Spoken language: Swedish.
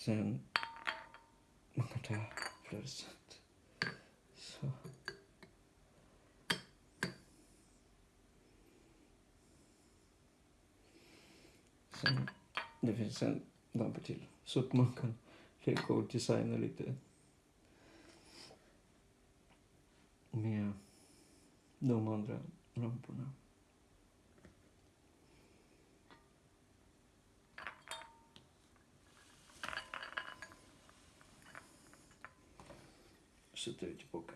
Sen, man kan ta flera sätt. Så. Sen, det finns en lampa till. Så att man kan leka och designa lite med de andra lamporna. Что-то ведь пока.